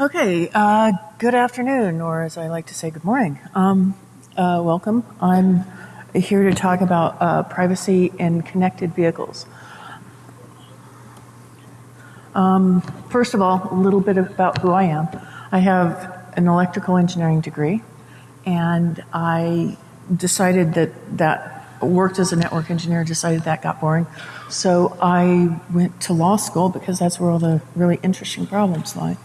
Okay, uh, good afternoon, or as I like to say, good morning. Um, uh, welcome. I'm here to talk about uh, privacy in connected vehicles. Um, first of all, a little bit about who I am. I have an electrical engineering degree, and I decided that that worked as a network engineer, decided that got boring. So I went to law school because that's where all the really interesting problems lie.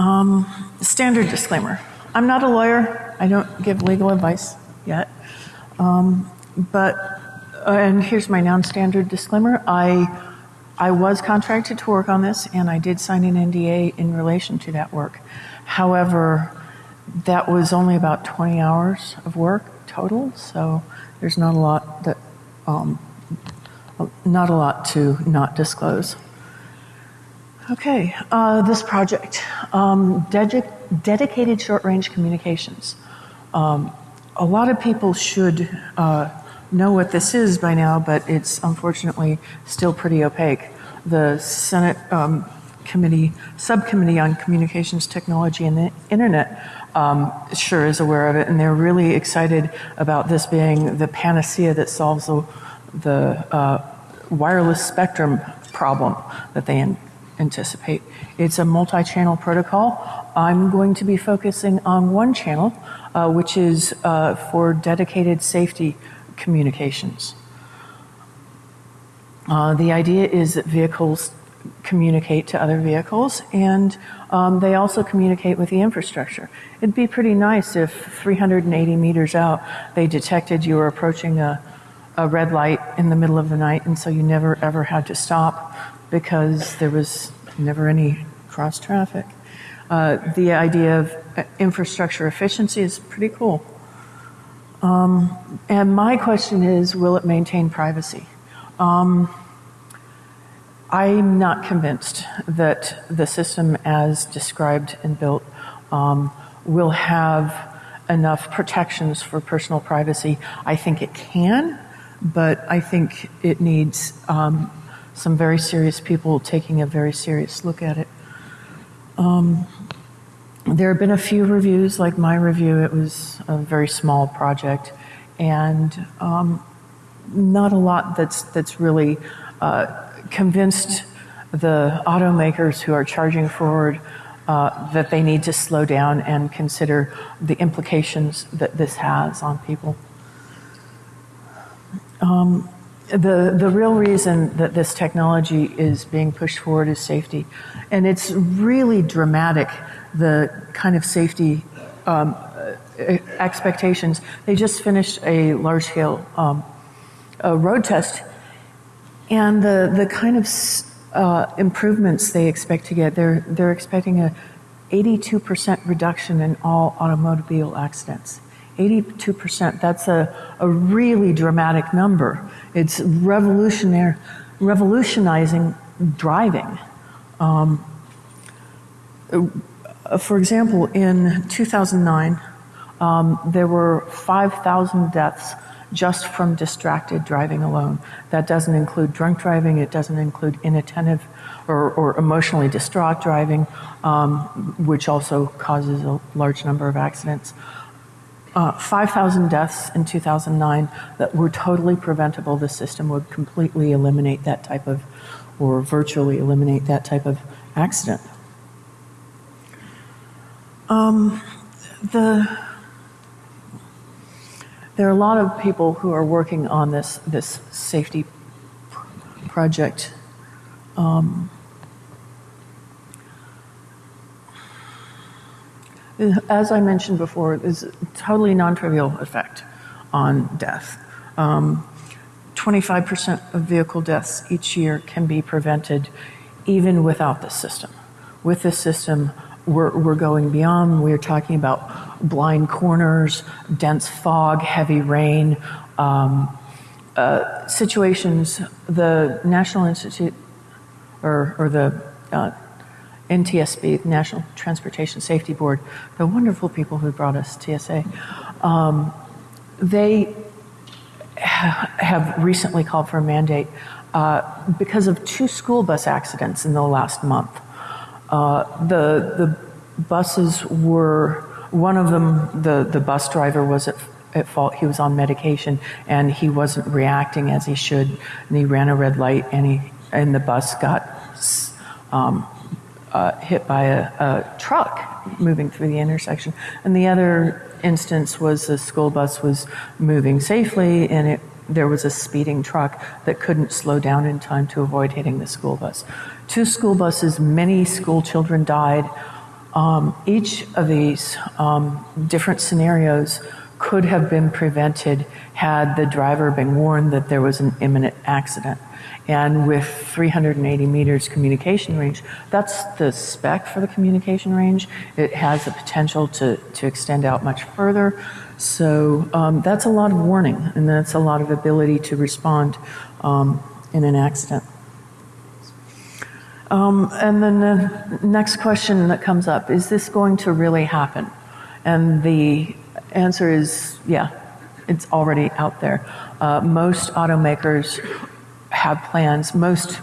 Um, standard disclaimer I'm not a lawyer, I don't give legal advice yet. Um, but, uh, and here's my non standard disclaimer I I was contracted to work on this and I did sign an NDA in relation to that work. However, that was only about 20 hours of work total, so there's not a lot that, um, not a lot to not disclose. Okay, uh, this project, um, dedic- dedicated short range communications. Um, a lot of people should uh, know what this is by now, but it's unfortunately still pretty opaque. The Senate um, committee, subcommittee on communications technology and the internet um, sure is aware of it, and they're really excited about this being the panacea that solves the, the uh, wireless spectrum problem that they anticipate. It's a multi-channel protocol. I'm going to be focusing on one channel, uh, which is uh, for dedicated safety communications. Uh, the idea is that vehicles communicate to other vehicles and um, they also communicate with the infrastructure. It'd be pretty nice if 380 meters out they detected you were approaching a, a red light in the middle of the night and so you never ever had to stop because there was never any cross traffic. Uh, the idea of uh, infrastructure efficiency is pretty cool. Um, and my question is will it maintain privacy? Um, I'm not convinced that the system as described and built um, will have enough protections for personal privacy. I think it can, but I think it needs um, some very serious people taking a very serious look at it. Um, there have been a few reviews, like my review, it was a very small project, and um, not a lot that's, that's really uh, convinced the automakers who are charging forward uh, that they need to slow down and consider the implications that this has on people. Um, the, the real reason that this technology is being pushed forward is safety. And it's really dramatic, the kind of safety um, expectations. They just finished a large scale um, a road test and the, the kind of uh, improvements they expect to get, they're, they're expecting a 82% reduction in all automobile accidents. 82%, that's a, a really dramatic number. It's revolutionary, revolutionizing driving. Um, uh, for example, in 2009, um, there were 5,000 deaths just from distracted driving alone. That doesn't include drunk driving, it doesn't include inattentive or, or emotionally distraught driving, um, which also causes a large number of accidents. Uh, 5,000 deaths in 2009 that were totally preventable. The system would completely eliminate that type of, or virtually eliminate that type of accident. Um, the there are a lot of people who are working on this, this safety project. Um, as I mentioned before, there's a totally non-trivial effect on death. 25% um, of vehicle deaths each year can be prevented even without this system. With this system, we're, we're going beyond. We're talking about blind corners, dense fog, heavy rain, um, uh, situations. The National Institute or, or the uh, NTSB, National Transportation Safety Board, the wonderful people who brought us TSA, um, they ha- have recently called for a mandate uh, because of two school bus accidents in the last month. Uh, the the buses were one of them. The the bus driver was at at fault. He was on medication and he wasn't reacting as he should, and he ran a red light, and he and the bus got um, uh, hit by a, a, truck moving through the intersection. And the other instance was the school bus was moving safely, and it there was a speeding truck that couldn't slow down in time to avoid hitting the school bus. Two school buses, many school children died. Um, each of these um, different scenarios could have been prevented had the driver been warned that there was an imminent accident. And with 380 meters communication range, that's the spec for the communication range. It has the potential to, to extend out much further. So um, that's a lot of warning, and that's a lot of ability to respond um, in an accident. Um, and then the next question that comes up is this going to really happen? And the answer is yeah, it's already out there. Uh, most automakers have plans, most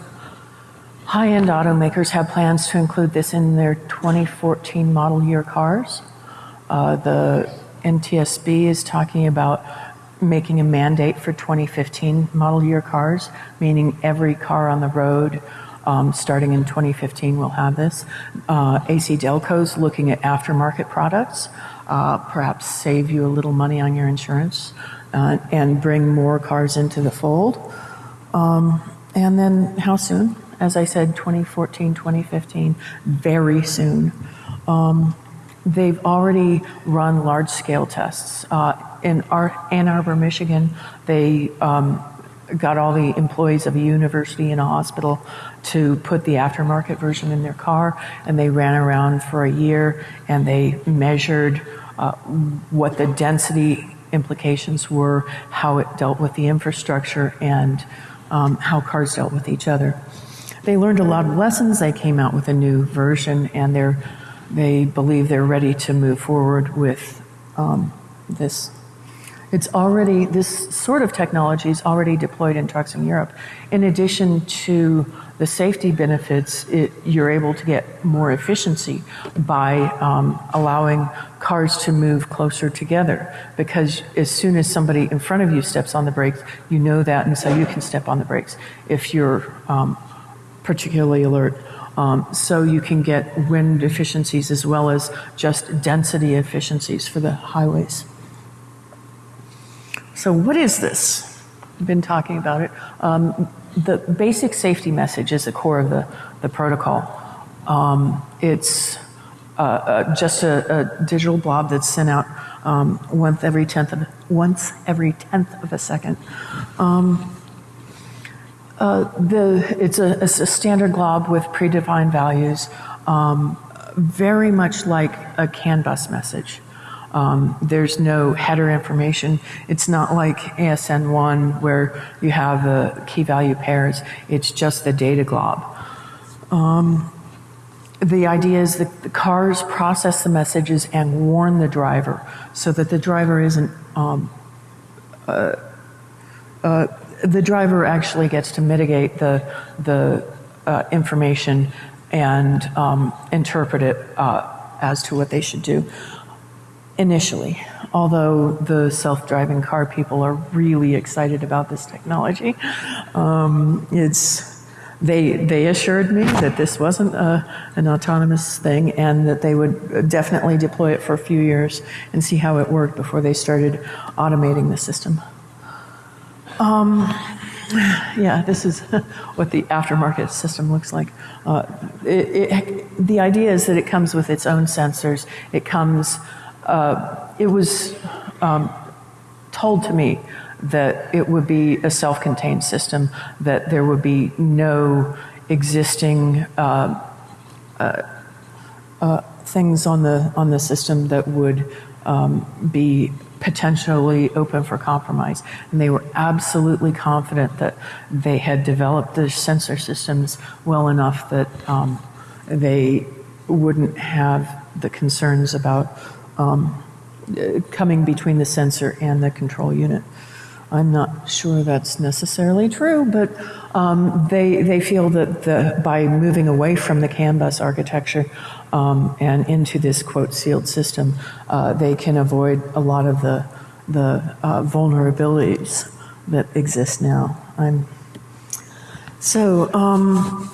high end automakers have plans to include this in their 2014 model year cars. Uh, the NTSB is talking about making a mandate for 2015 model year cars, meaning every car on the road um, starting in 2015 will have this. Uh, AC Delco's looking at aftermarket products, perhaps save you a little money on your insurance uh, and bring more cars into the fold. Um, and then how soon? As I said, 2014, 2015, very soon. Um, they've already run large scale tests. Uh, in Ann Arbor, Michigan, they um, got all the employees of a university and a hospital to put the aftermarket version in their car, and they ran around for a year and they measured uh, what the density implications were, how it dealt with the infrastructure, and um, how cars dealt with each other. They learned a lot of lessons. They came out with a new version, and they believe they're ready to move forward with um, this. It's already, this sort of technology is already deployed in trucks in Europe. In addition to the safety benefits, it, you're able to get more efficiency by um, allowing cars to move closer together. Because as soon as somebody in front of you steps on the brakes, you know that, and so you can step on the brakes if you're um, particularly alert. Um, so you can get wind efficiencies as well as just density efficiencies for the highways. So, what is this? I've been talking about it. Um, the basic safety message is the core of the, the protocol. Um, it's uh, uh, just a, a, digital blob that's sent out um, once every tenth of once every tenth of a second. Um, uh, the, it's, a, a, standard glob with predefined values, um, very much like a CAN bus message. Um, there's no header information. It's not like ASN1 where you have the key value pairs. It's just the data glob. Um, the idea is that the cars process the messages and warn the driver so that the driver isn't um, uh, uh, the driver actually gets to mitigate the the uh, information and interpret it as to what they should do initially, although the self-driving car people are really excited about this technology. Um, it's they they assured me that this wasn't a, an autonomous thing and that they would definitely deploy it for a few years and see how it worked before they started automating the system. Um, yeah, this is what the aftermarket system looks like. Uh, it, it, the idea is that it comes with its own sensors. It comes uh, it was um, told to me that it would be a self contained system, that there would be no existing uh, uh, uh, things on the, on the system that would um, be potentially open for compromise. And they were absolutely confident that they had developed the sensor systems well enough that um, they wouldn't have the concerns about um, coming between the sensor and the control unit. I'm not sure that's necessarily true, but um, they, they feel that the, by moving away from the CAN bus architecture um, and into this quote sealed system, uh, they can avoid a lot of the, the uh, vulnerabilities that exist now. I'm, so, um,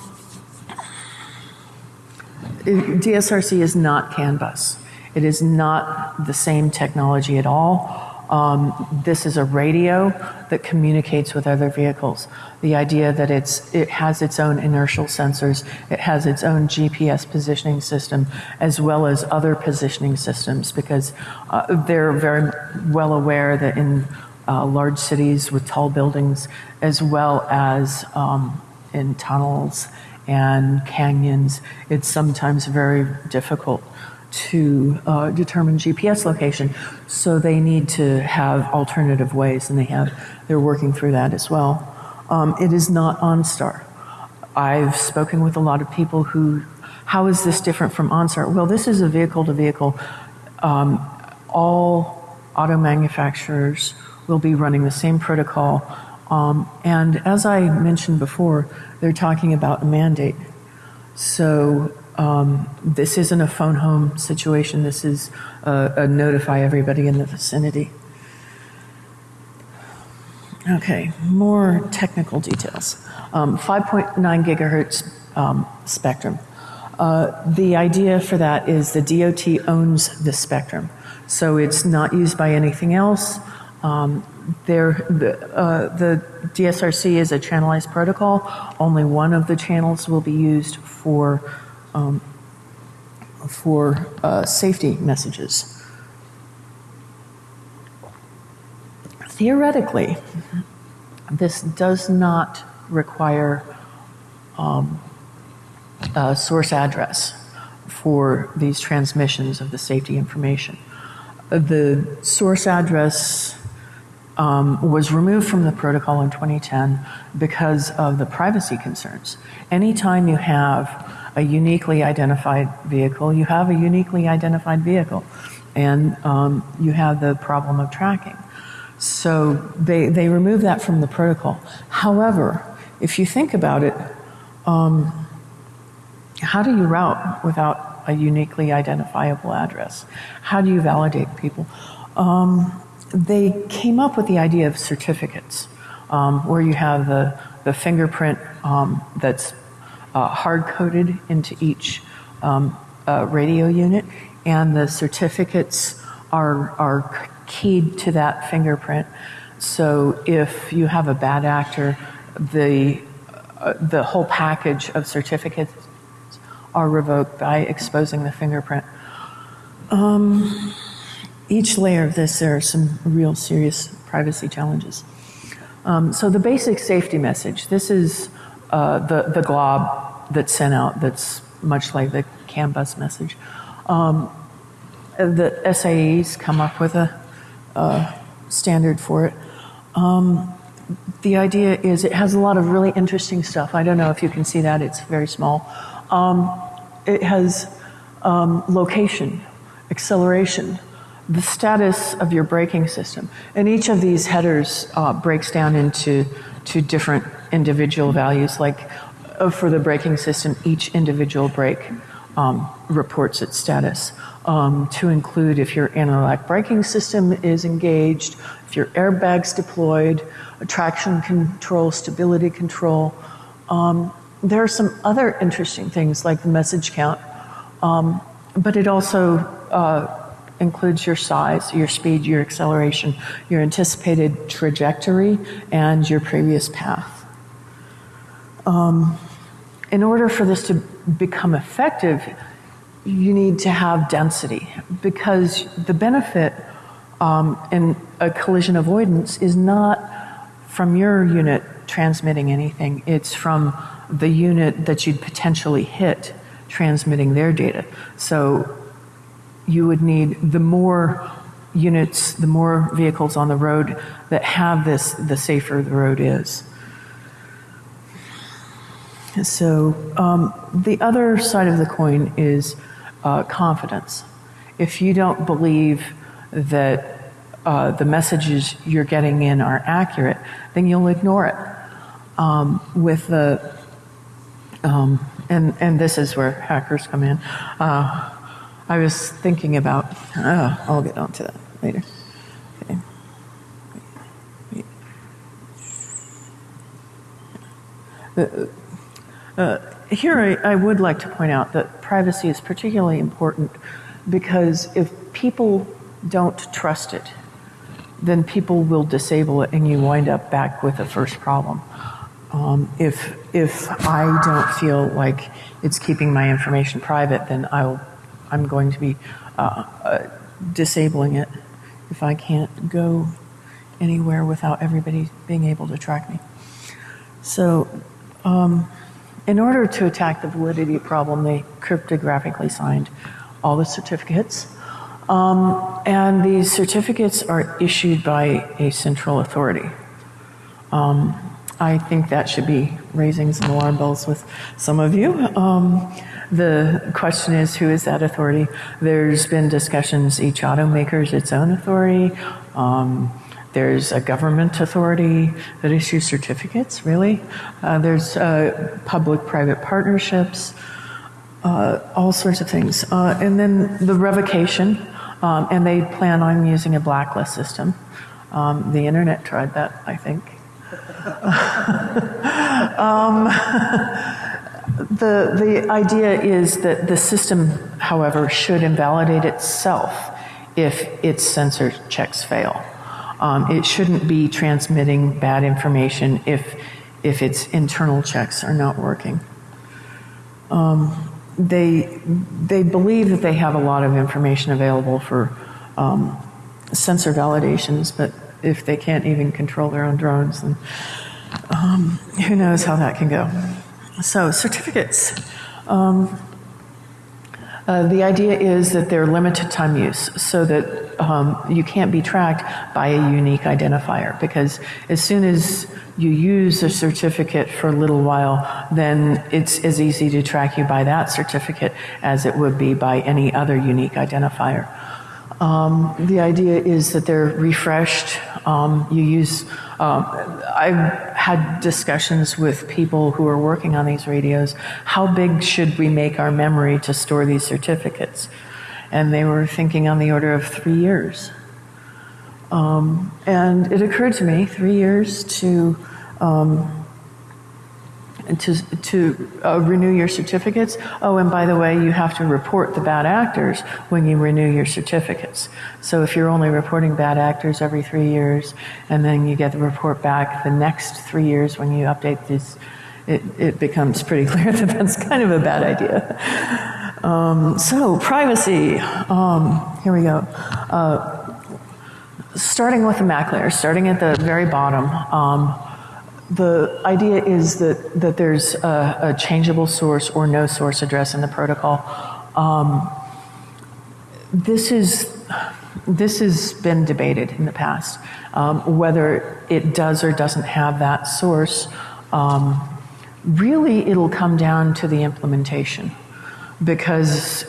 DSRC is not CAN bus. It is not the same technology at all. Um, this is a radio that communicates with other vehicles. The idea that it's, it has its own inertial sensors, it has its own GPS positioning system, as well as other positioning systems, because uh, they're very well aware that in uh, large cities with tall buildings, as well as um, in tunnels and canyons, it's sometimes very difficult to uh, determine GPS location. So they need to have alternative ways, and they have they're working through that as well. Um, it is not OnStar. I've spoken with a lot of people who, how is this different from OnStar? Well, this is a vehicle to vehicle. Um, all auto manufacturers will be running the same protocol. Um, and as I mentioned before, they're talking about a mandate. So um, this isn't a phone home situation. This is a, a notify everybody in the vicinity. Okay, more technical details. Um, 5.9 gigahertz um, spectrum. Uh, the idea for that is the DOT owns the spectrum, so it's not used by anything else. Um, there, the, uh, the DSRC is a channelized protocol. Only one of the channels will be used for um, for uh, safety messages. Theoretically, this does not require um, a source address for these transmissions of the safety information. The source address um, was removed from the protocol in 2010 because of the privacy concerns. Anytime you have a uniquely identified vehicle, you have a uniquely identified vehicle, and um, you have the problem of tracking. So they, they remove that from the protocol. However, if you think about it, um, how do you route without a uniquely identifiable address? How do you validate people? Um, they came up with the idea of certificates, um, where you have the, the fingerprint um, that's uh, hard coded into each um, uh, radio unit, and the certificates are, are keyed to that fingerprint. So if you have a bad actor, the, uh, the whole package of certificates are revoked by exposing the fingerprint. Um, each layer of this, there are some real serious privacy challenges. Um, so the basic safety message, this is uh, the, the glob that's sent out that's much like the CAN bus message. Um, the SAEs come up with a, a standard for it. Um, the idea is it has a lot of really interesting stuff. I don't know if you can see that, it's very small. Um, it has um, location, acceleration, the status of your braking system. And each of these headers uh, breaks down into two different individual values. Like for the braking system, each individual brake um, reports its status. Um, to include if your anti-lock braking system is engaged, if your airbag's deployed, traction control, stability control. Um, there are some other interesting things like the message count, um, but it also uh, includes your size, your speed, your acceleration, your anticipated trajectory, and your previous path. In order for this to become effective, you need to have density because the benefit um, in a collision avoidance is not from your unit transmitting anything, it's from the unit that you'd potentially hit transmitting their data. So you would need the more units, the more vehicles on the road that have this, the safer the road is. So um, the other side of the coin is uh, confidence. If you don't believe that uh, the messages you're getting in are accurate, then you'll ignore it. Um, with the, um, and, and this is where hackers come in. Uh, I was thinking about, uh, I'll get onto that later. Okay. The, uh, here, I, I would like to point out that privacy is particularly important because if people don't trust it, then people will disable it and you wind up back with the first problem. Um, if, if I don't feel like it's keeping my information private, then I'll, I'm going to be uh, uh, disabling it if I can't go anywhere without everybody being able to track me. So, um, in order to attack the validity problem, they cryptographically signed all the certificates. Um, and these certificates are issued by a central authority. Um, I think that should be raising some alarm bells with some of you. Um, the question is, who is that authority? There's been discussions, each automaker is its own authority. Um, there's a government authority that issues certificates, really. Uh, there's uh, public-private partnerships, uh, all sorts of things. Uh, and then the revocation, um, and they plan on using a blacklist system. Um, the internet tried that, I think. um, the, the idea is that the system, however, should invalidate itself if its sensor checks fail. Um, it shouldn't be transmitting bad information if, if its internal checks are not working. Um, they, they believe that they have a lot of information available for um, sensor validations, but if they can't even control their own drones, then um, who knows how that can go. So, certificates. Uh, the idea is that they're limited time use so that um, you can't be tracked by a unique identifier because as soon as you use a certificate for a little while, then it's as easy to track you by that certificate as it would be by any other unique identifier. Um, the idea is that they're refreshed. Um, you use, um, I've had discussions with people who are working on these radios. How big should we make our memory to store these certificates? And they were thinking on the order of three years. Um, and it occurred to me three years to um, to, to uh, renew your certificates. Oh, and by the way, you have to report the bad actors when you renew your certificates. So if you're only reporting bad actors every three years, and then you get the report back the next three years when you update these, it, it becomes pretty clear that that's kind of a bad idea. Um, so, privacy. Um, here we go. Uh, starting with the MAC layer, starting at the very bottom. Um, the idea is that, that there's a, a, changeable source or no source address in the protocol. Um, this is this has been debated in the past um, whether it does or doesn't have that source. Um, really, it'll come down to the implementation because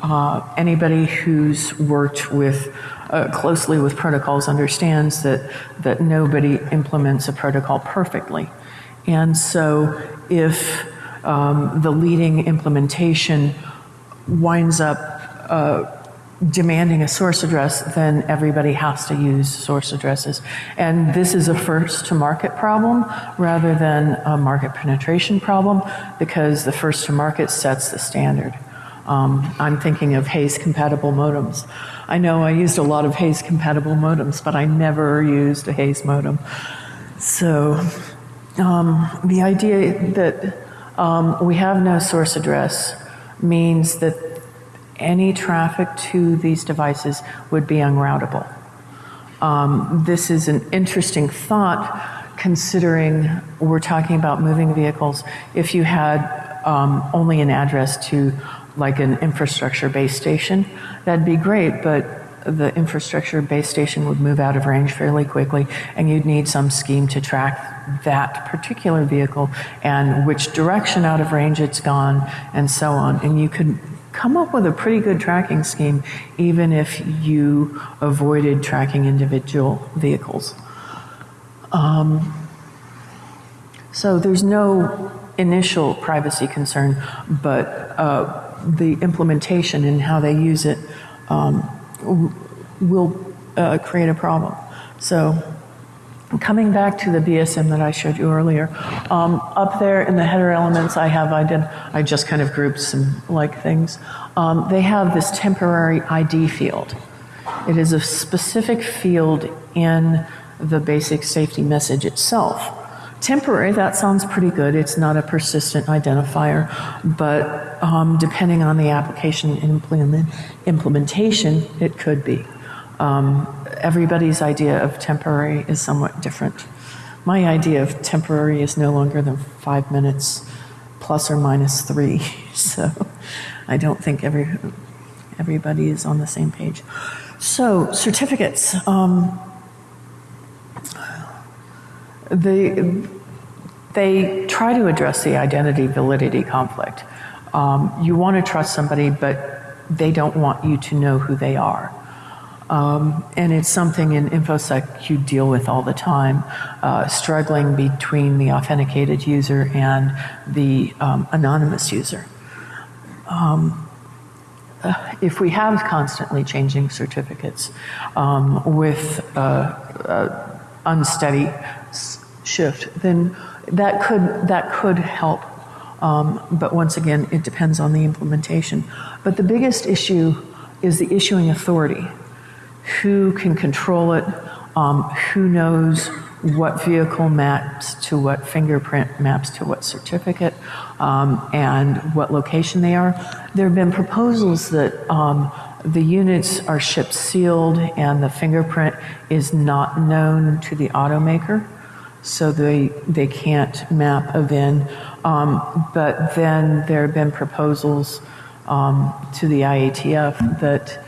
uh, anybody who's worked with uh, closely with protocols understands that, that nobody implements a protocol perfectly. And so if um, the leading implementation winds up uh, demanding a source address, then everybody has to use source addresses. And this is a first to market problem rather than a market penetration problem because the first to market sets the standard. Um, I'm thinking of Hayes compatible modems. I know I used a lot of Hayes compatible modems, but I never used a Hayes modem. So um, the idea that um, we have no source address means that any traffic to these devices would be unroutable. Um, this is an interesting thought considering we're talking about moving vehicles. If you had um, only an address to like an infrastructure base station, that'd be great, but the infrastructure base station would move out of range fairly quickly, and you'd need some scheme to track that particular vehicle and which direction out of range it's gone, and so on. And you could come up with a pretty good tracking scheme, even if you avoided tracking individual vehicles. Um, so there's no initial privacy concern, but uh, the implementation and how they use it um, will uh, create a problem. So coming back to the BSM that I showed you earlier, um, up there in the header elements, I have I did I just kind of grouped some like things. Um, they have this temporary ID field. It is a specific field in the basic safety message itself. Temporary, that sounds pretty good. It's not a persistent identifier, but um, depending on the application implement, implementation, it could be. Um, everybody's idea of temporary is somewhat different. My idea of temporary is no longer than five minutes plus or minus three, so I don't think every, everybody is on the same page. So, certificates. Um, they, they try to address the identity validity conflict. Um, you want to trust somebody, but they don't want you to know who they are. Um, and it's something in InfoSec you deal with all the time, uh, struggling between the authenticated user and the um, anonymous user. Um, uh, if we have constantly changing certificates um, with uh, uh unsteady shift, then that could that could help. Um, but once again, it depends on the implementation. But the biggest issue is the issuing authority who can control it, um, who knows what vehicle maps to what fingerprint maps to what certificate, um, and what location they are. There have been proposals that um, the units are shipped sealed and the fingerprint is not known to the automaker, so they, they can't map a VIN. Um, but then there have been proposals um, to the IATF that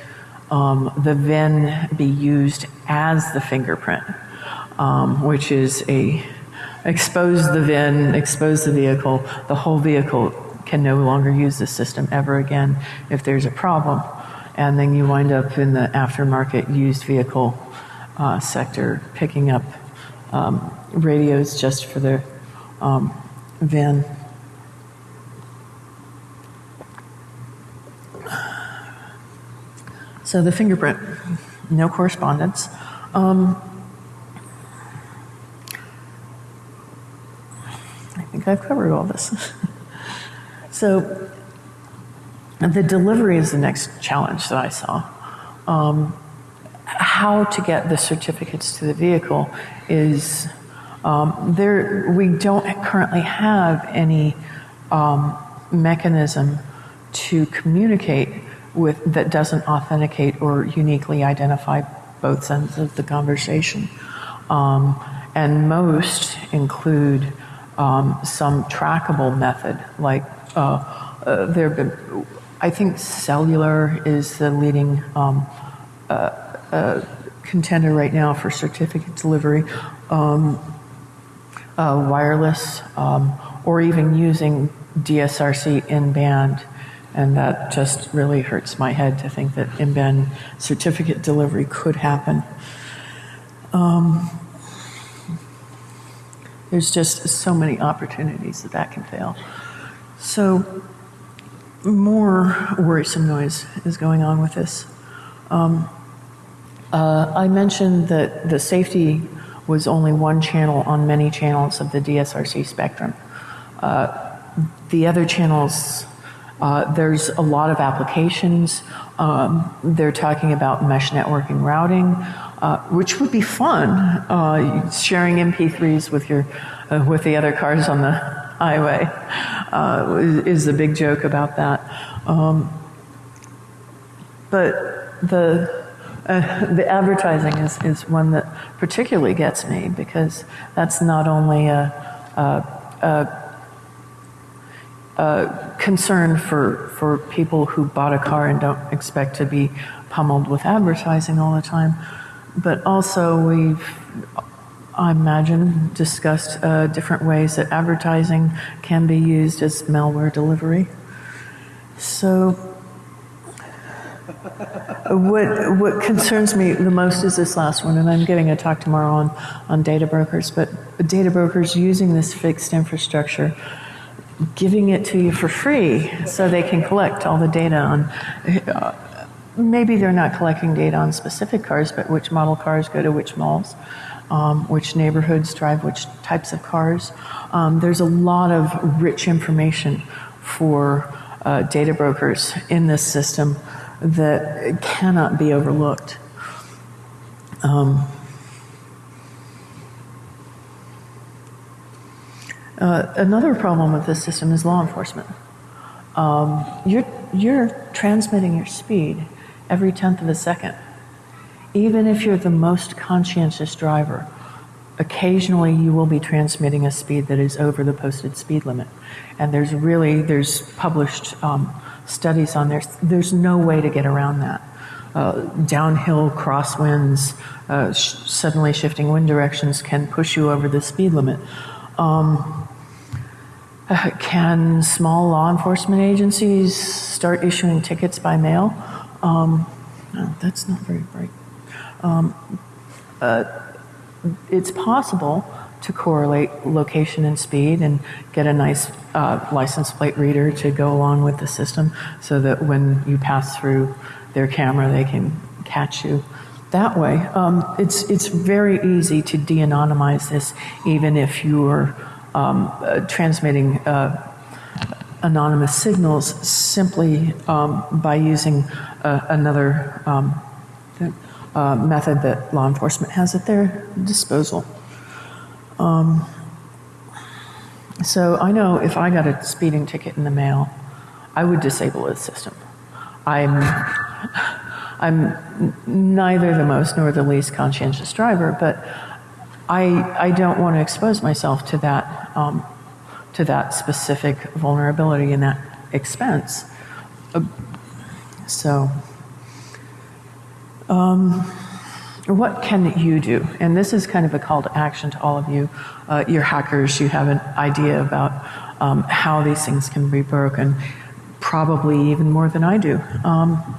um, the VIN be used as the fingerprint, um, which is a expose the VIN, expose the vehicle, the whole vehicle can no longer use the system ever again if there's a problem. And then you wind up in the aftermarket used vehicle uh, sector picking up um, radios just for the um, VIN. So the fingerprint, no correspondence. Um, I think I've covered all this. so the delivery is the next challenge that I saw. Um, how to get the certificates to the vehicle is um, there. We don't currently have any um, mechanism to communicate with that doesn't authenticate or uniquely identify both ends of the conversation. Um, and most include um, some trackable method, like uh, uh, there have been, I think cellular is the leading um, uh, uh contender right now for certificate delivery, um, uh, wireless, um, or even using DSRC in band and that just really hurts my head to think that in-band certificate delivery could happen. Um, there's just so many opportunities that that can fail. So more worrisome noise is going on with this. Um, uh, I mentioned that the safety was only one channel on many channels of the DSRC spectrum. Uh, the other channels uh, there's a lot of applications. Um, they're talking about mesh networking routing, uh, which would be fun. Uh, sharing MP3s with your uh, with the other cars on the highway uh, is, the big joke about that. Um, but the uh, the advertising is, is one that particularly gets me because that's not only a, a, a uh, concern for, for people who bought a car and don't expect to be pummeled with advertising all the time. But also, we've, I imagine, discussed uh, different ways that advertising can be used as malware delivery. So, what what concerns me the most is this last one, and I'm giving a talk tomorrow on on data brokers. But data brokers using this fixed infrastructure, giving it to you for free, so they can collect all the data on. Uh, maybe they're not collecting data on specific cars, but which model cars go to which malls, um, which neighborhoods drive which types of cars. Um, there's a lot of rich information for uh, data brokers in this system that cannot be overlooked. Um, uh, another problem with this system is law enforcement. Um, you're, you're transmitting your speed every tenth of a second. Even if you're the most conscientious driver, occasionally you will be transmitting a speed that is over the posted speed limit. And there's really, there's published um, studies on there. There's no way to get around that. Uh, downhill crosswinds, uh, sh- suddenly shifting wind directions can push you over the speed limit. Um, can small law enforcement agencies start issuing tickets by mail? Um, no, that's not very bright. Um, uh, it's possible to correlate location and speed and get a nice uh, license plate reader to go along with the system so that when you pass through their camera, they can catch you that way. Um, it's, it's very easy to de anonymize this, even if you're um, uh, transmitting uh, anonymous signals simply um, by using uh, another um, uh, method that law enforcement has at their disposal. Um, so I know if I got a speeding ticket in the mail, I would disable the system. I'm, I'm neither the most nor the least conscientious driver, but I, I don't want to expose myself to that, um, to that specific vulnerability and that expense. Uh, so, um, what can you do? And this is kind of a call to action to all of you. Uh, you're hackers, you have an idea about um, how these things can be broken, probably even more than I do. Um,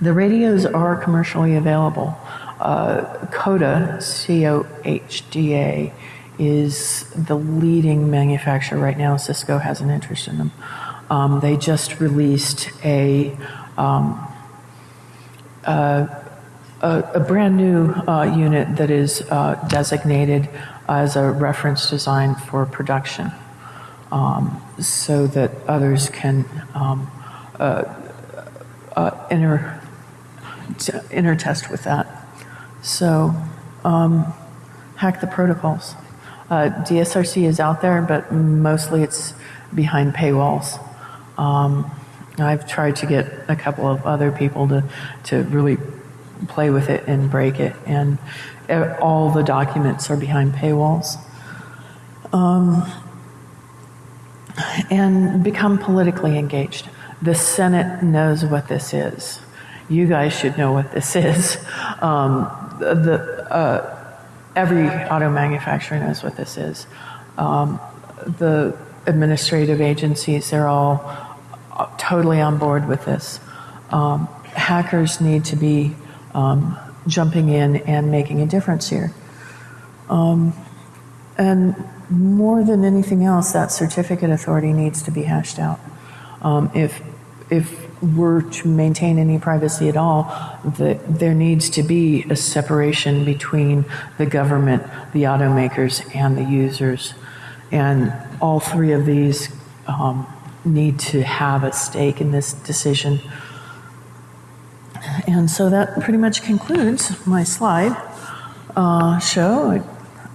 the radios are commercially available. Uh, COHDA, C O H D A, is the leading manufacturer right now. Cisco has an interest in them. Um, they just released a, um, uh, a, brand new uh, unit that is uh, designated as a reference design for production um, so that others can um, uh, uh, inter, intertest with that. So, um, hack the protocols. Uh, DSRC is out there, but mostly it's behind paywalls. Um, I've tried to get a couple of other people to, to really play with it and break it, and all the documents are behind paywalls. Um, and become politically engaged. The Senate knows what this is. You guys should know what this is. Um, the, uh, every auto manufacturer knows what this is. Um, the administrative agencies, they're all uh, totally on board with this. Um, hackers need to be um, jumping in and making a difference here. Um, and more than anything else, that certificate authority needs to be hashed out. Um, if if we're to maintain any privacy at all, that there needs to be a separation between the government, the automakers, and the users. And all three of these um, need to have a stake in this decision. And so that pretty much concludes my slide uh, show.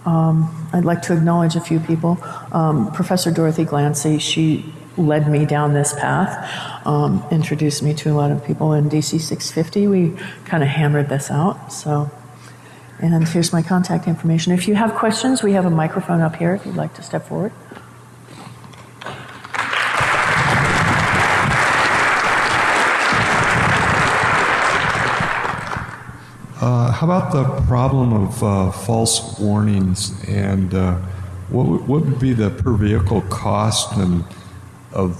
Um, I'd like to acknowledge a few people. Um, Professor Dorothy Glancy, she led me down this path, um, introduced me to a lot of people in DC 650. We kind of hammered this out. So, and here's my contact information. If you have questions, we have a microphone up here if you'd like to step forward. Uh, how about the problem of uh, false warnings and uh, what, what would be the per vehicle cost and of,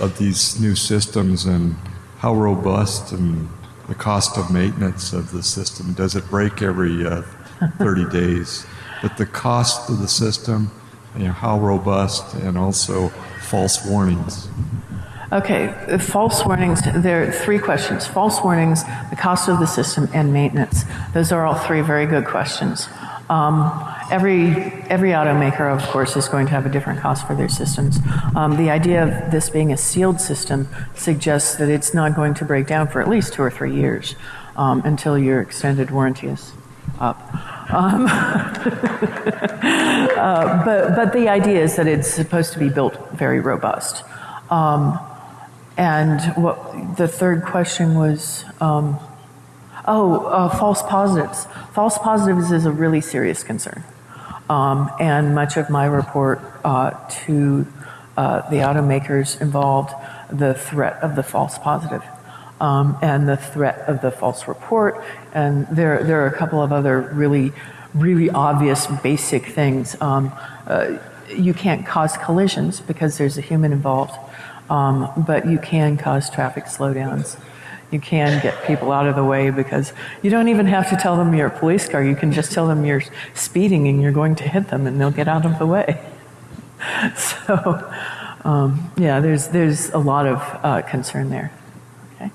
of these new systems and how how robust and the cost of maintenance of the system? Does it break every uh, 30 days? But the cost of the system, you know, how robust, and also false warnings. Okay, false warnings, there are three questions. False warnings, the cost of the system, and maintenance. Those are all three very good questions. Um, every, every automaker, of course, is going to have a different cost for their systems. Um, the idea of this being a sealed system suggests that it's not going to break down for at least two or three years um, until your extended warranty is up. Um, uh, but, but the idea is that it's supposed to be built very robust. Um, and what the third question was, um, oh, uh, false positives. False positives is a really serious concern. Um, and much of my report uh, to uh, the automakers involved the threat of the false positive um, and the threat of the false report. And there, there are a couple of other really, really obvious basic things. Um, uh, you can't cause collisions because there's a human involved. Um, but you can cause traffic slowdowns. You can get people out of the way because you don't even have to tell them you're a police car. You can just tell them you're speeding and you're going to hit them and they'll get out of the way. So, um, yeah, there's, there's a lot of uh, concern there. Okay.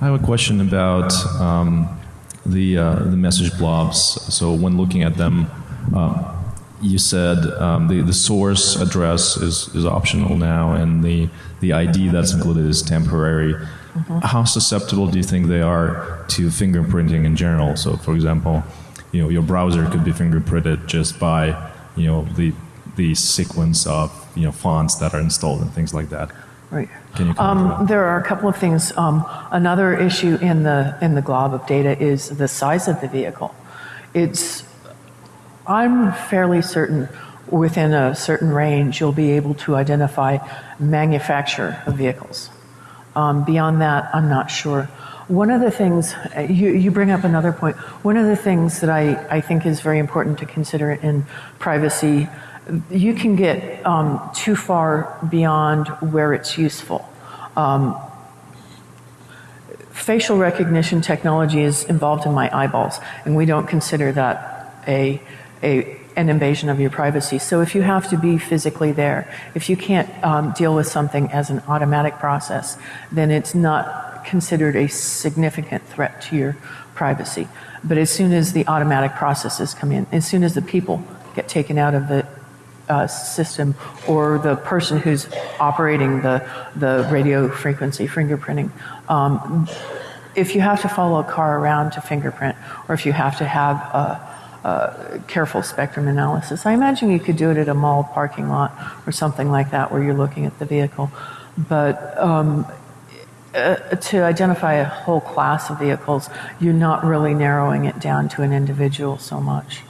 I have a question about um, the, uh, the message blobs. So when looking at them, uh, you said um, the, the source address is, is optional now and the, the ID that's included is temporary. Mm-hmm. How susceptible do you think they are to fingerprinting in general? So, for example, you know, your browser could be fingerprinted just by, you know, the, the sequence of, you know, fonts that are installed and things like that. Right. Um, there are a couple of things. Um, another issue in the in the glob of data is the size of the vehicle. It's I'm fairly certain within a certain range you'll be able to identify manufacturer of vehicles. Um, beyond that, I'm not sure. One of the things, you, you bring up another point, one of the things that I, I think is very important to consider in privacy, you can get um, too far beyond where it's useful. Um, facial recognition technology is involved in my eyeballs, and we don't consider that a a, an invasion of your privacy. So if you have to be physically there, if you can't um, deal with something as an automatic process, then it's not considered a significant threat to your privacy. But as soon as the automatic processes come in, as soon as the people get taken out of the uh, system or the person who's operating the, the radio frequency fingerprinting, um, if you have to follow a car around to fingerprint, or if you have to have a uh, careful spectrum analysis. I imagine you could do it at a mall parking lot or something like that where you're looking at the vehicle. But um, uh, to identify a whole class of vehicles, you're not really narrowing it down to an individual so much.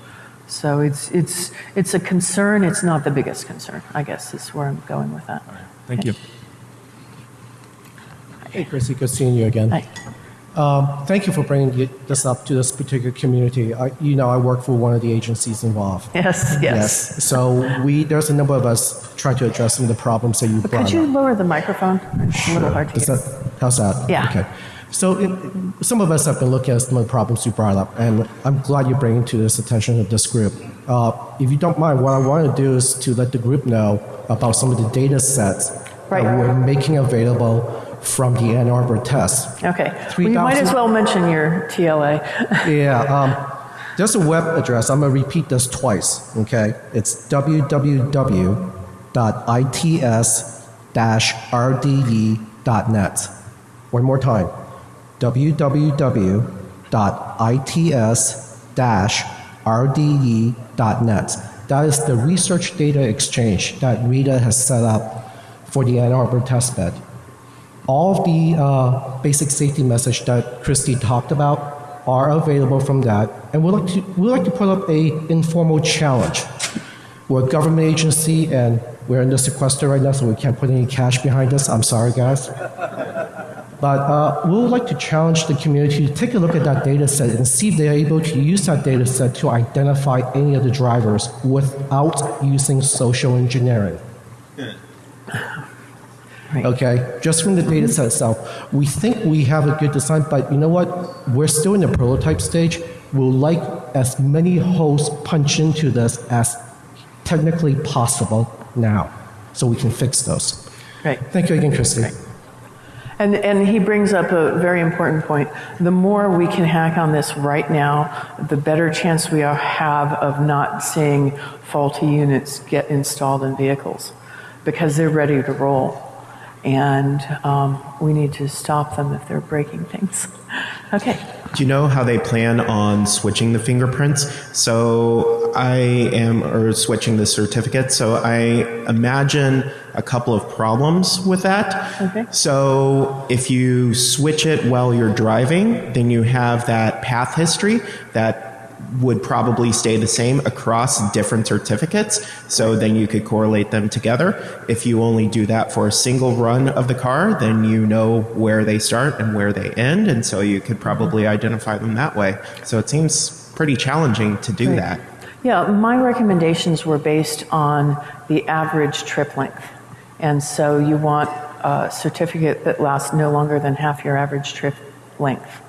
So it's, it's, it's a concern, it's not the biggest concern, I guess is where I'm going with that. Thank okay. you. Hey, Chrissy, good seeing you again. Hi. Um, thank you for bringing this up to this particular community. I, you know, I work for one of the agencies involved. Yes, yes. yes. So we there's a number of us trying to address some of the problems that you but brought Could you up. lower the microphone? It's a little hard to Is hear. that, how's that? Yeah. Okay. So it, some of us have been looking at some of the problems you brought up, and I'm glad you're bringing to this attention of this group. Uh, if you don't mind, what I want to do is to let the group know about some of the data sets Right. that we're making available from the Ann Arbor test. Okay. Well, you might as well mention your TLA. Yeah, um, there's a web address. I'm going to repeat this twice, okay? It's www.its-rde.net. One more time. www.its-rde.net. That is the research data exchange that RITA has set up for the Ann Arbor testbed all of the uh, basic safety message that Christy talked about are available from that. And we'd like to, we'd like to put up a informal challenge. We're a government agency and we're in the sequester right now, so we can't put any cash behind us. I'm sorry, guys. But uh, we would like to challenge the community to take a look at that data set and see if they're able to use that data set to identify any of the drivers without using social engineering. Right. Okay, just from the mm-hmm. data set itself, we think we have a good design, but you know what? We're still in the prototype stage. We'll like as many holes punch into this as technically possible now, so we can fix those. Right. Thank you again, Christy. And, and he brings up a very important point. The more we can hack on this right now, the better chance we are- have of not seeing faulty units get installed in vehicles because they're ready to roll. And um, we need to stop them if they're breaking things. Okay. Do you know how they plan on switching the fingerprints? So I am, or switching the certificate. So I imagine a couple of problems with that. Okay. So if you switch it while you're driving, then you have that path history that would probably stay the same across different certificates. So then you could correlate them together. If you only do that for a single run of the car, then you know where they start and where they end. And so you could probably identify them that way. So it seems pretty challenging to do Right. that. Yeah, my recommendations were based on the average trip length. And so you want a certificate that lasts no longer than half your average trip length.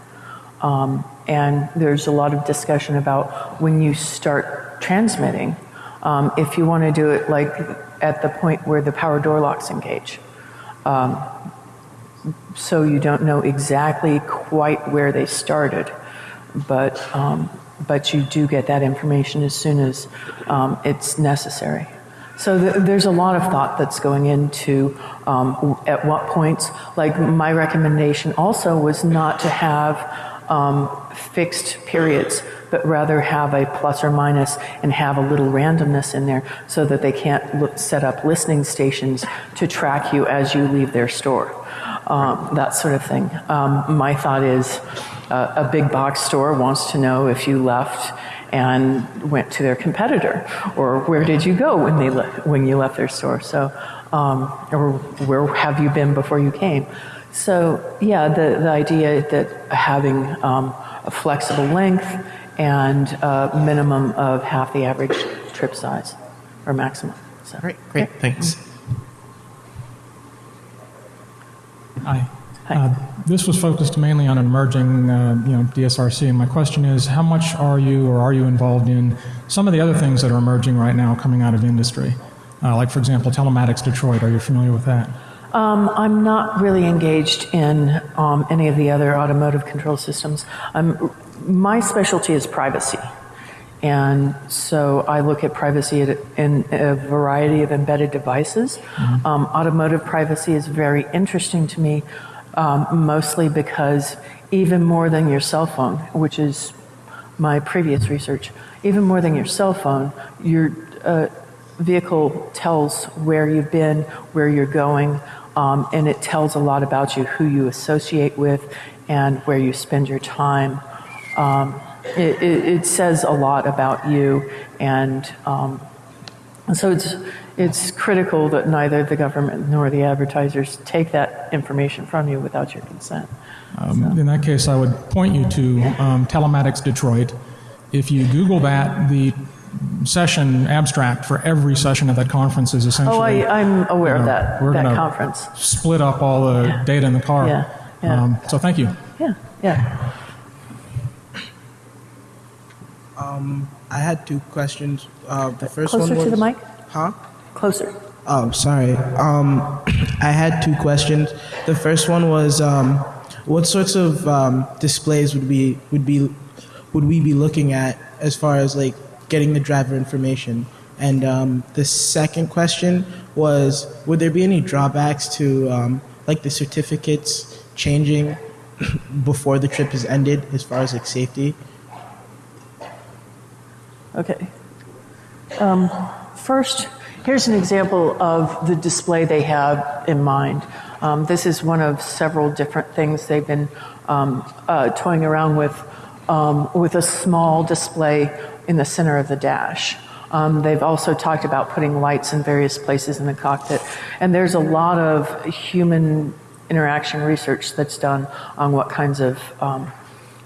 Um, and there's a lot of discussion about when you start transmitting, um, if you want to do it like at the point where the power door locks engage. Um, so you don't know exactly quite where they started, but, um, but you do get that information as soon as um, it's necessary. So th- there's a lot of thought that's going into um, at what points. Like my recommendation also was not to have um, fixed periods, but rather have a plus or minus and have a little randomness in there so that they can't look, set up listening stations to track you as you leave their store. Um, that sort of thing. Um, my thought is uh, a big box store wants to know if you left and went to their competitor, or where did you go when they le- when you left their store? So, um, or where have you been before you came? So, yeah, the the idea that having um, a flexible length and a minimum of half the average trip size or maximum. So, Great, great, thanks. Hi. Hi. Uh, This was focused mainly on emerging, uh, you know, DSRC. And my question is, how much are you or are you involved in some of the other things that are emerging right now coming out of industry? Uh, Like, for example, Telematics Detroit. Are you familiar with that? Um, I'm not really engaged in um, any of the other automotive control systems. Um, my specialty is privacy. And so I look at privacy in a variety of embedded devices. Um, automotive privacy is very interesting to me, um, mostly because even more than your cell phone, which is my previous research, even more than your cell phone, your uh, vehicle tells where you've been, where you're going, um, and it tells a lot about you, who you associate with, and where you spend your time. Um, it, it, it says a lot about you, and um, so it's it's critical that neither the government nor the advertisers take that information from you without your consent. Um, In that case, I would point you to um, Telematics Detroit. If you Google that, the session abstract for every session at that conference is essentially. Oh, I, I'm aware you of that we're that gonna conference. Split up all the Yeah. data in the car. Yeah, yeah. Um, so thank you. Yeah, yeah. Um, I had two questions. Uh, the first Closer one was to the mic. Huh? Closer. Oh, sorry. Um, I had two questions. The first one was, um, what sorts of um, displays would we would be would we be looking at as far as like getting the driver information? And um, the second question was, would there be any drawbacks to um, like the certificates changing before the trip is ended as far as like safety? Okay. Um, first, here's an example of the display they have in mind. Um, this is one of several different things they've been um, uh, toying around with, um, with a small display in the center of the dash. Um, they've also talked about putting lights in various places in the cockpit. And there's a lot of human interaction research that's done on what kinds of um,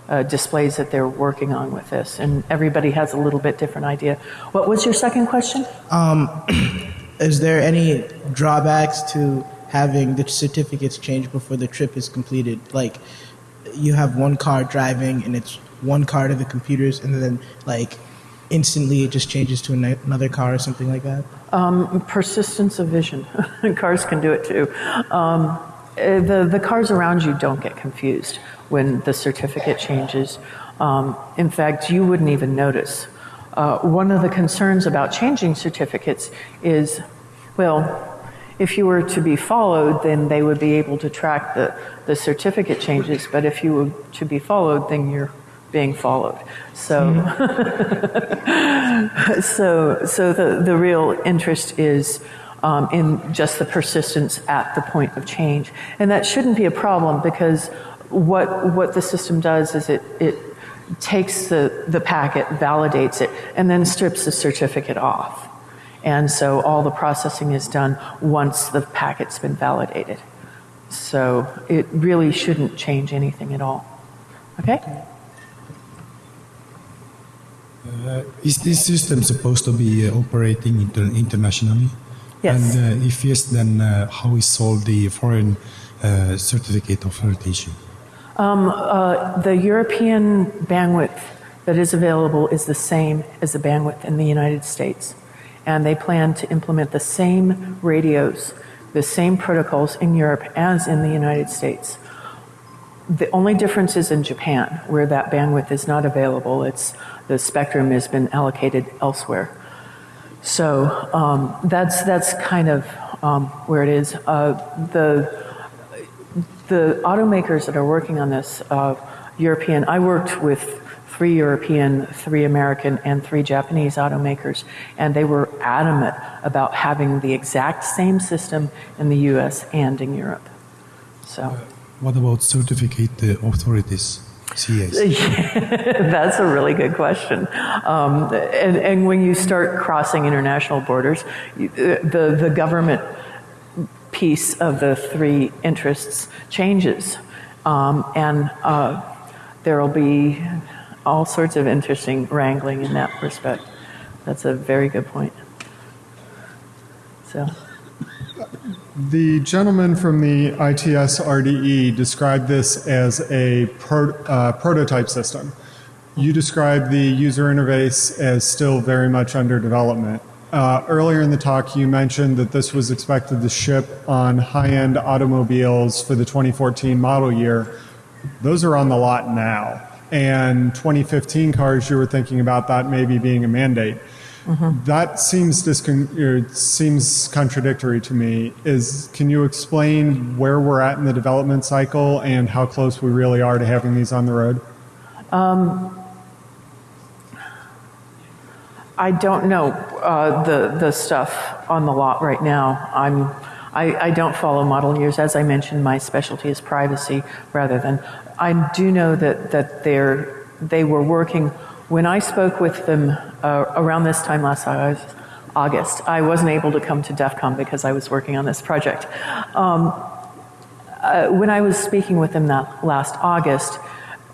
uh, displays that they're working on with this. And everybody has a little bit different idea. What was your second question? Is there any drawbacks to having the certificates changed before the trip is completed? Like, you have one car driving and it's one car to the computers, and then like instantly it just changes to another car or something like that. Um, persistence of vision. cars can do it too. Um, eh, the, the cars around you don't get confused when the certificate changes. Um, in fact, you wouldn't even notice. Uh, one of the concerns about changing certificates is, well, if you were to be followed, then they would be able to track the, the certificate changes. But if you were to be followed, then you're being followed. So, so, so the, the real interest is um, in just the persistence at the point of change. And that shouldn't be a problem because what, what the system does is it, it takes the, the packet, validates it, and then strips the certificate off. And so all the processing is done once the packet's been validated. So it really shouldn't change anything at all. Okay? Uh, is this system supposed to be uh, operating inter- internationally? Yes. And uh, if yes, then uh, how is solved the foreign uh, certificate of accreditation? Um, uh, the European bandwidth that is available is the same as the bandwidth in the United States. And they plan to implement the same radios, the same protocols in Europe as in the United States. The only difference is in Japan, where that bandwidth is not available. It's the spectrum has been allocated elsewhere. So um, that's that's kind of um, where it is. Uh, the the automakers that are working on this, uh, European, I worked with three European, three American, and three Japanese automakers, and they were adamant about having the exact same system in the US and in Europe. So What about certificate uh, authorities, CAs? that's a really good question. Um, and, and when you start crossing international borders, the, the government piece of the three interests changes. Um, and uh, there will be all sorts of interesting wrangling in that respect. That's a very good point. So, The gentleman from the ITS RDE described this as a pro, uh, prototype system. You described the user interface as still very much under development. Uh, earlier in the talk, you mentioned that this was expected to ship on high end automobiles for the 2014 model year. Those are on the lot now. And 2015 cars, you were thinking about that maybe being a mandate. That seems discon- or seems contradictory to me. Is can you explain where we're at in the development cycle and how close we really are to having these on the road? Um, I don't know uh, the the stuff on the lot right now. I'm I, I don't follow model years. As I mentioned, my specialty is privacy rather than. I do know that that they're they were working when I spoke with them uh, around this time last August. I wasn't able to come to DEF CON because I was working on this project. Um, uh, when I was speaking with them that last August,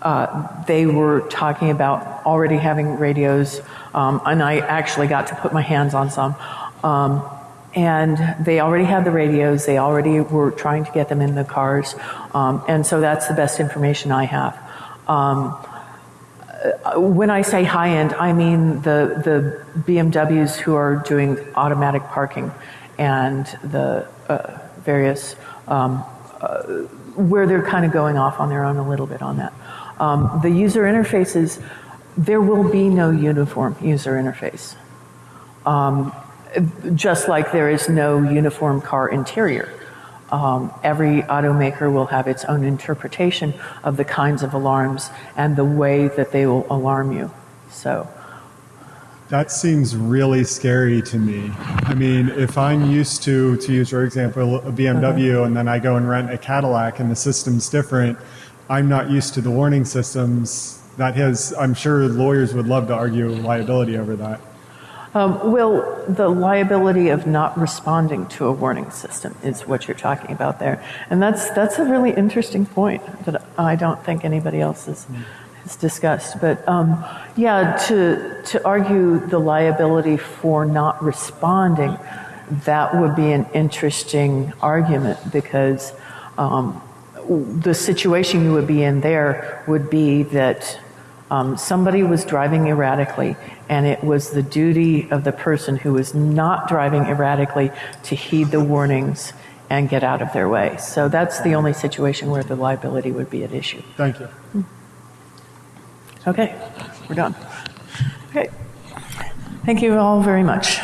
uh, they were talking about already having radios, um, and I actually got to put my hands on some. Um, and they already had the radios, they already were trying to get them in the cars, um, and so that's the best information I have. When I say high end, I mean the, the BMWs who are doing automatic parking and the uh, various um, uh, where they're kind of going off on their own a little bit on that. Um, the user interfaces, there will be no uniform user interface. Um, just like there is no uniform car interior. Um, every automaker will have its own interpretation of the kinds of alarms and the way that they will alarm you. So, That seems really scary to me. I mean, if I'm used to, to use your example, a BMW, and then I go and rent a Cadillac and the system's different, I'm not used to the warning systems. That has, I'm sure lawyers would love to argue liability over that. Um, well, the liability of not responding to a warning system is what you're talking about there, and that's that's a really interesting point that I don't think anybody else has, has discussed. But um, yeah, to to argue the liability for not responding, that would be an interesting argument because um, the situation you would be in there would be that um, somebody was driving erratically, and it was the duty of the person who was not driving erratically to heed the warnings and get out of their way. So that's the only situation where the liability would be at issue. Thank you. Okay, we're done. Okay. Thank you all very much.